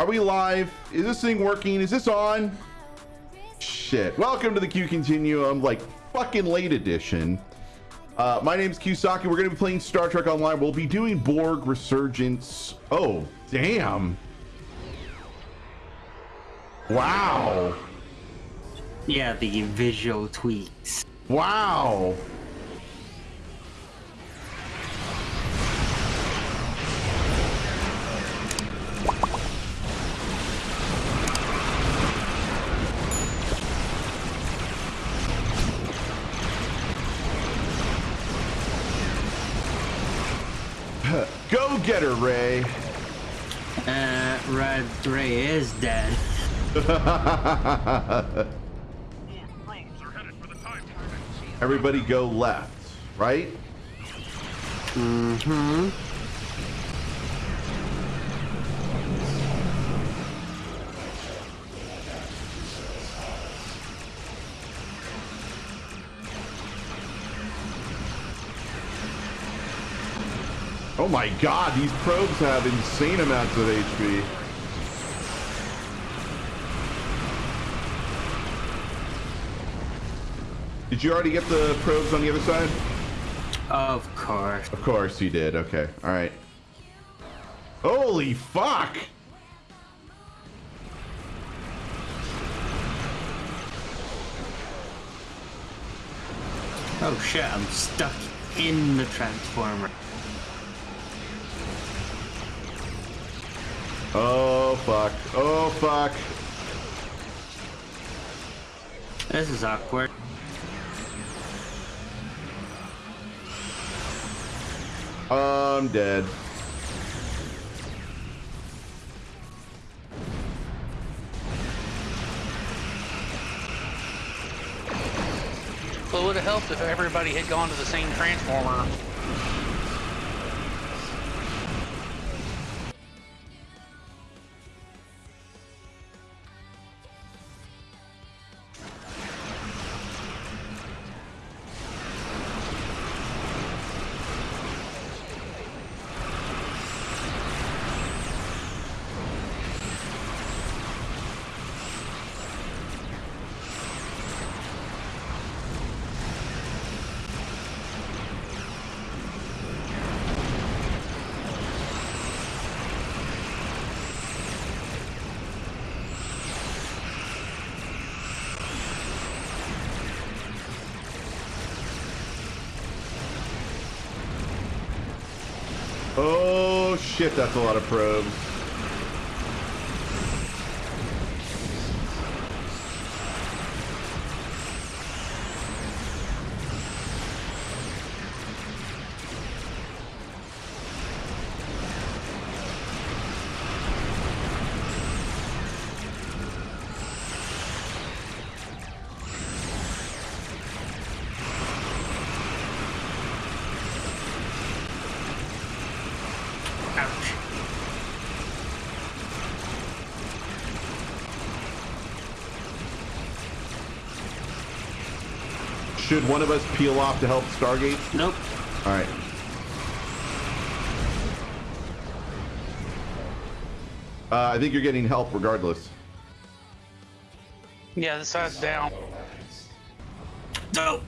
Are we live? Is this thing working? Is this on? Shit. Welcome to the Q Continuum, like fucking late edition. Uh, my name is Qsaki. We're going to be playing Star Trek Online. We'll be doing Borg Resurgence. Oh, damn. Wow. Yeah, the visual tweaks. Wow. Get her, Ray. Uh, Red Ray is dead. Everybody go left, right? Mm-hmm. Oh my god, these probes have insane amounts of HP. Did you already get the probes on the other side? Of course. Of course you did. Okay. All right. Holy fuck! Oh shit, I'm stuck in the transformer. Oh fuck. This is awkward. I'm dead. Well, it would have helped if everybody had gone to the same transformer. Shit, that's a lot of probes. Should one of us peel off to help Stargate? Nope. All right. Uh, I think you're getting help regardless. Yeah, the side's down. Nope.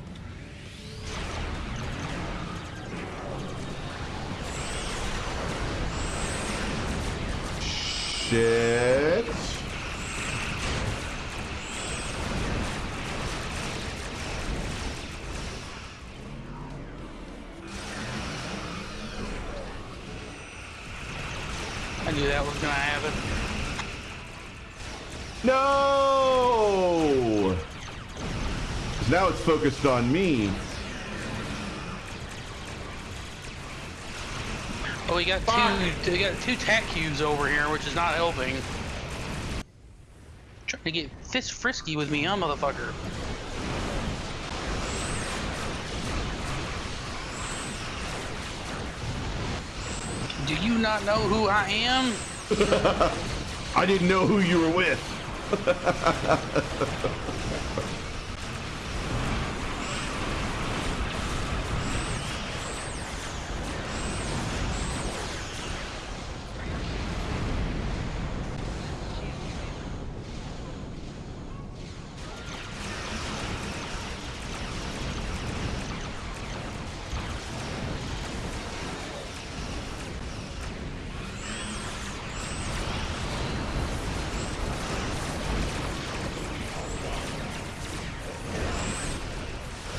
Shit. I knew that was gonna happen. No! Now it's focused on me. Oh, we got two. We got two tac cubes over here, which is not helping. Trying to get fist frisky with me, huh, motherfucker? Do you not know who I am? I didn't know who you were with.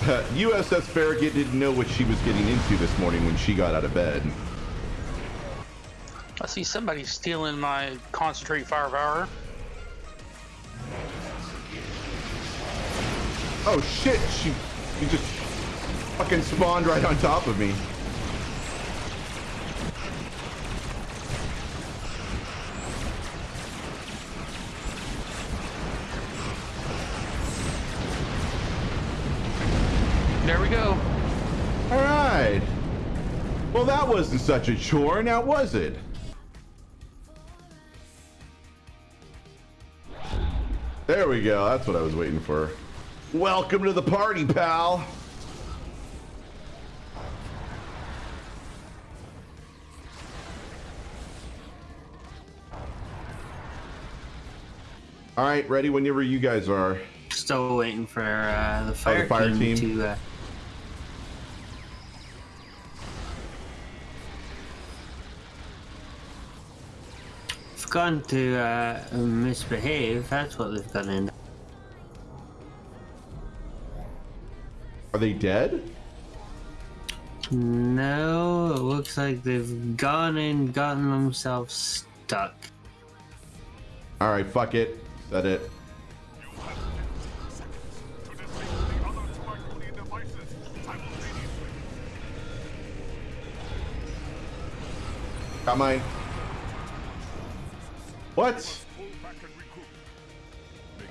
Uh, USS Farragut didn't know what she was getting into this morning when she got out of bed. I see somebody stealing my concentrate firepower. Oh shit, she, she just fucking spawned right on top of me. There we go. All right. Well, that wasn't such a chore, now was it? There we go. That's what I was waiting for. Welcome to the party, pal. All right, ready whenever you guys are. Still waiting for uh, the fire, fire team, team? to. Uh, gone to uh, misbehave. That's what they've gone in. Are they dead? No, it looks like they've gone and gotten themselves stuck. All right, fuck it. That it. Got mine. What?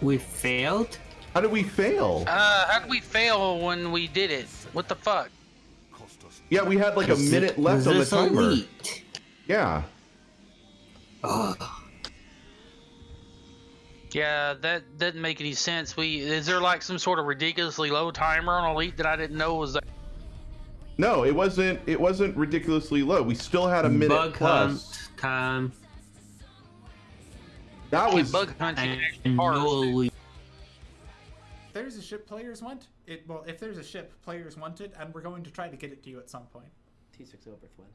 We failed? How did we fail? Uh, how did we fail when we did it? What the fuck? Yeah, we had like a minute left on the this timer. elite? Yeah. Ugh. Yeah, that didn't make any sense. We is there like some sort of ridiculously low timer on Elite that I didn't know was there? No, it wasn't. It wasn't ridiculously low. We still had a minute Bug plus. hunt time. That was. bug hunting actually hard. there's a ship players want it. Well, if there's a ship players want it, and we're going to try to get it to you at some point. T6 over Flynn.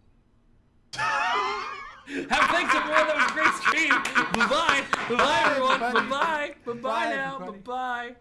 Have thanks everyone. That was a great stream. Bye bye. Bye bye everyone. Bye bye. Bye bye Bye, now. Bye bye.